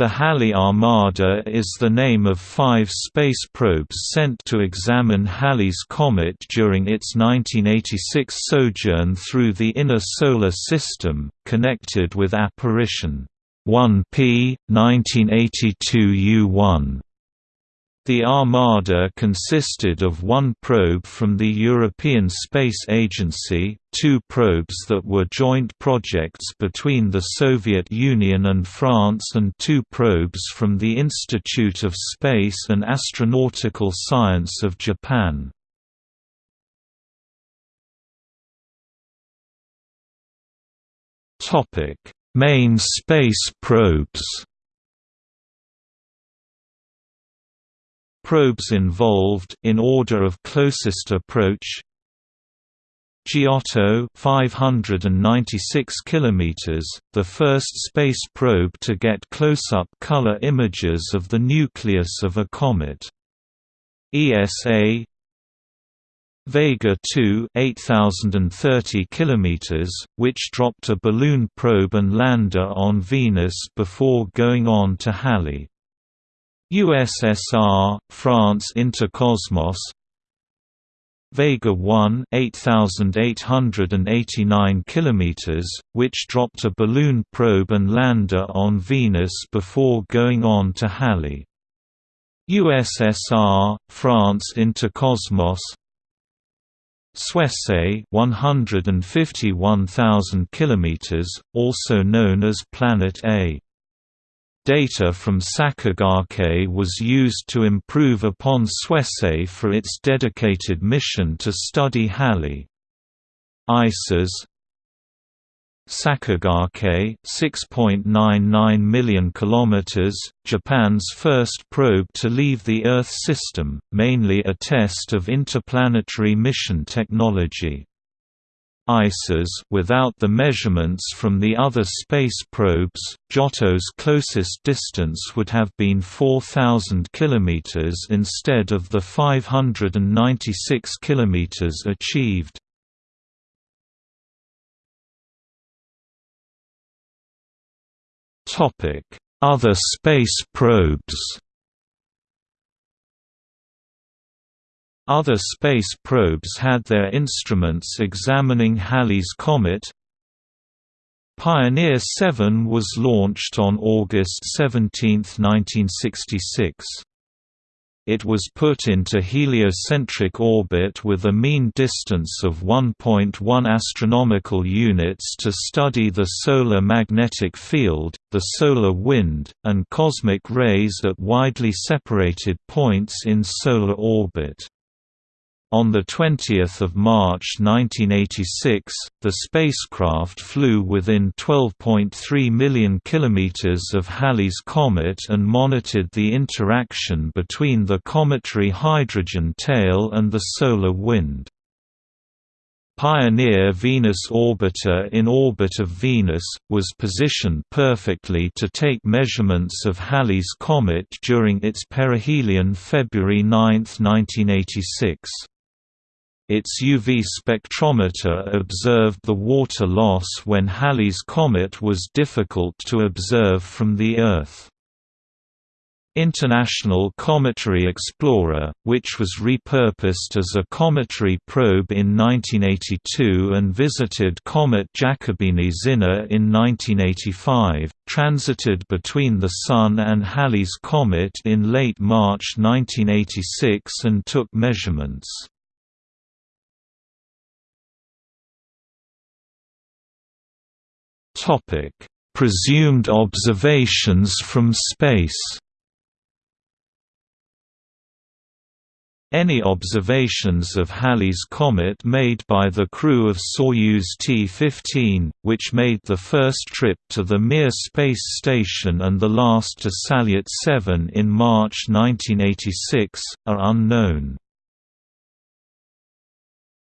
The Halley Armada is the name of five space probes sent to examine Halley's comet during its 1986 sojourn through the inner solar system, connected with Apparition 1P, 1982 U1. The Armada consisted of one probe from the European Space Agency, two probes that were joint projects between the Soviet Union and France and two probes from the Institute of Space and Astronautical Science of Japan. Main space probes Probes involved in order of closest approach Giotto 596 kilometers, the first space probe to get close-up color images of the nucleus of a comet. ESA Vega 2 8030 kilometers, which dropped a balloon probe and lander on Venus before going on to Halley. USSR, France Interkosmos Vega 1 8889 km, which dropped a balloon probe and lander on Venus before going on to Halley. USSR, France Interkosmos Suisei 151,000 km, also known as Planet A Data from Sakigake was used to improve upon Suisei for its dedicated mission to study Halley. ISAS Sakigake 6.99 million kilometers, Japan's first probe to leave the Earth system, mainly a test of interplanetary mission technology. ISAS without the measurements from the other space probes, Giotto's closest distance would have been 4,000 km instead of the 596 km achieved. Other space probes Other space probes had their instruments examining Halley's Comet. Pioneer 7 was launched on August 17, 1966. It was put into heliocentric orbit with a mean distance of 1.1 astronomical units to study the solar magnetic field, the solar wind, and cosmic rays at widely separated points in solar orbit. On 20 March 1986, the spacecraft flew within 12.3 million kilometers of Halley's comet and monitored the interaction between the cometary hydrogen tail and the solar wind. Pioneer Venus Orbiter in orbit of Venus, was positioned perfectly to take measurements of Halley's comet during its perihelion February 9, 1986. Its UV spectrometer observed the water loss when Halley's comet was difficult to observe from the Earth. International Cometary Explorer, which was repurposed as a cometary probe in 1982 and visited comet Giacobini Zinner in 1985, transited between the Sun and Halley's comet in late March 1986 and took measurements. Topic: Presumed observations from space. Any observations of Halley's Comet made by the crew of Soyuz T-15, which made the first trip to the Mir space station and the last to Salyut 7 in March 1986, are unknown.